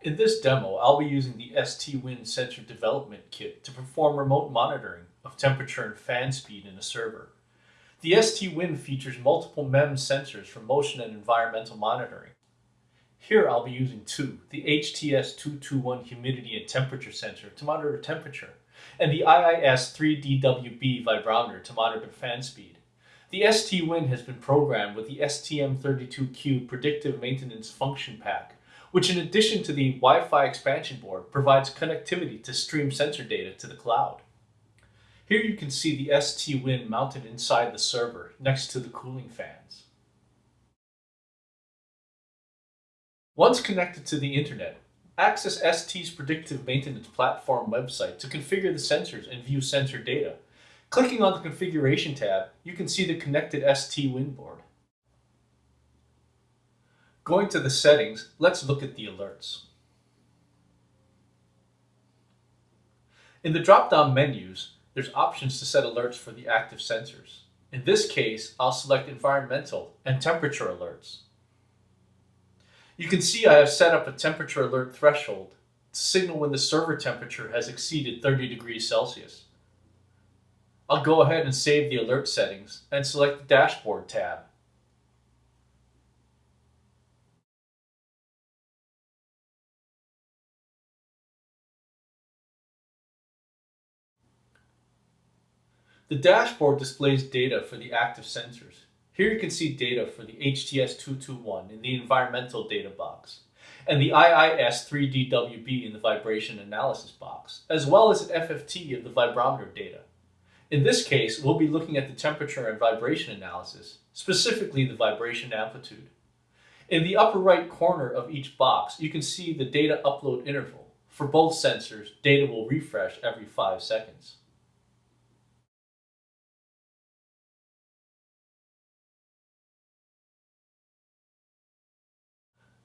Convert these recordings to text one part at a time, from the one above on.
In this demo, I'll be using the ST-Win Sensor Development Kit to perform remote monitoring of temperature and fan speed in a server. The ST-Win features multiple MEMS sensors for motion and environmental monitoring. Here I'll be using two, the HTS221 humidity and temperature sensor to monitor temperature, and the IIS3DWB vibrometer to monitor fan speed. The ST-Win has been programmed with the STM32Cube Predictive Maintenance Function Pack which in addition to the Wi-Fi expansion board provides connectivity to stream sensor data to the cloud. Here you can see the ST-Win mounted inside the server next to the cooling fans. Once connected to the internet, access ST's predictive maintenance platform website to configure the sensors and view sensor data. Clicking on the configuration tab, you can see the connected ST-Win board. Going to the settings, let's look at the alerts. In the drop-down menus, there's options to set alerts for the active sensors. In this case, I'll select environmental and temperature alerts. You can see I have set up a temperature alert threshold to signal when the server temperature has exceeded 30 degrees Celsius. I'll go ahead and save the alert settings and select the Dashboard tab. The dashboard displays data for the active sensors. Here you can see data for the HTS221 in the environmental data box and the IIS3DWB in the vibration analysis box, as well as an FFT of the vibrometer data. In this case, we'll be looking at the temperature and vibration analysis, specifically the vibration amplitude. In the upper right corner of each box, you can see the data upload interval. For both sensors, data will refresh every 5 seconds.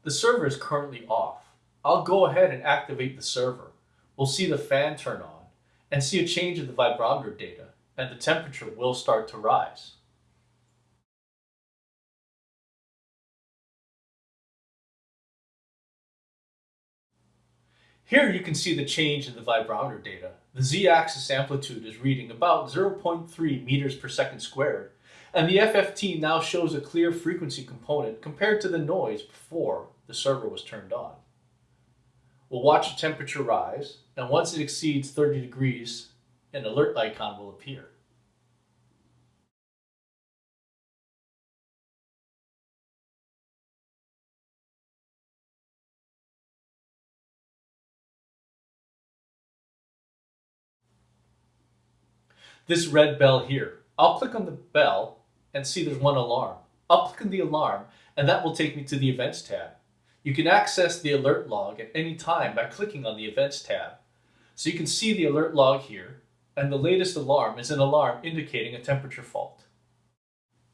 The server is currently off. I'll go ahead and activate the server. We'll see the fan turn on and see a change in the vibrometer data and the temperature will start to rise. Here you can see the change in the vibrometer data. The z-axis amplitude is reading about 0.3 meters per second squared and the FFT now shows a clear frequency component compared to the noise before the server was turned on. We'll watch the temperature rise, and once it exceeds 30 degrees, an alert icon will appear. This red bell here, I'll click on the bell and see there's one alarm. I'll click on the alarm and that will take me to the Events tab. You can access the alert log at any time by clicking on the Events tab. So you can see the alert log here, and the latest alarm is an alarm indicating a temperature fault.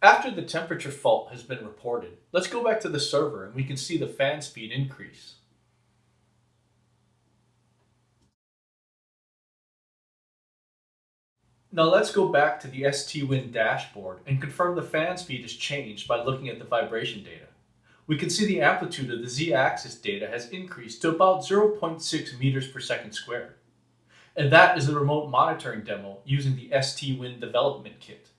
After the temperature fault has been reported, let's go back to the server and we can see the fan speed increase. Now let's go back to the ST-Win dashboard and confirm the fan speed has changed by looking at the vibration data. We can see the amplitude of the z-axis data has increased to about 0.6 meters per second squared. And that is the remote monitoring demo using the ST-Win development kit.